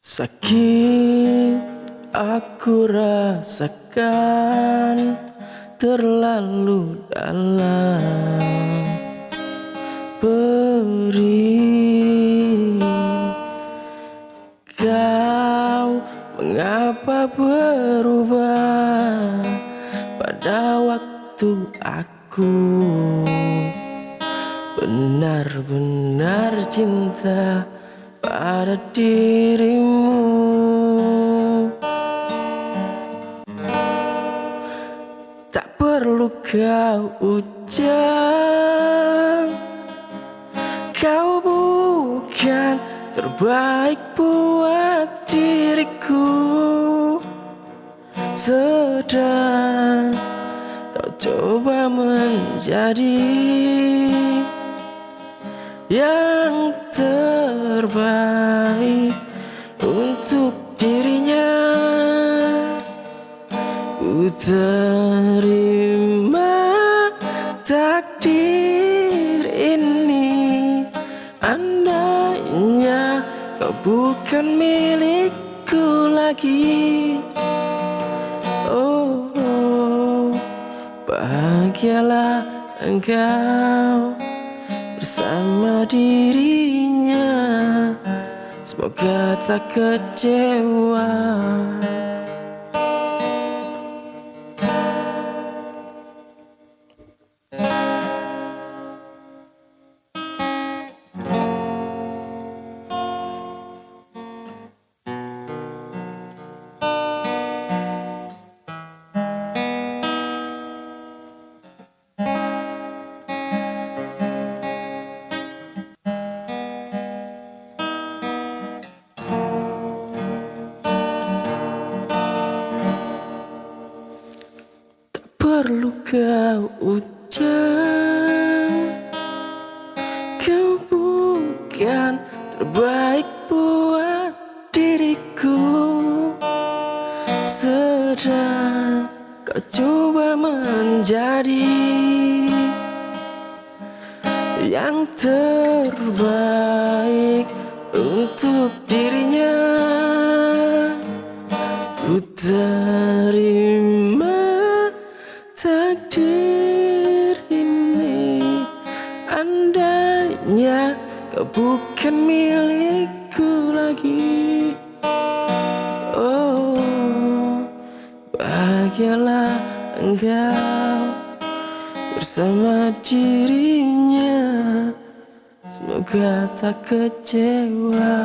Sakit aku rasakan terlalu dalam Perih Kau mengapa berubah pada waktu aku? Benar-benar cinta pada dirimu. Tak perlu kau ucap Kau bukan terbaik buat diriku. Sedang kau coba menjadi yang terbaik untuk dirinya. Ku terima takdir ini. Andainya kau bukan milikku lagi. Oh, oh bahagialah engkau bersama dirinya. Semoga tak kecewa perlu kau ucap Kau bukan terbaik buat diriku. Sedang kau coba menjadi Yang terbaik untuk dirinya. Ku terima bukan milikku lagi. Oh bahagialah engkau bersama dirinya. Semoga tak kecewa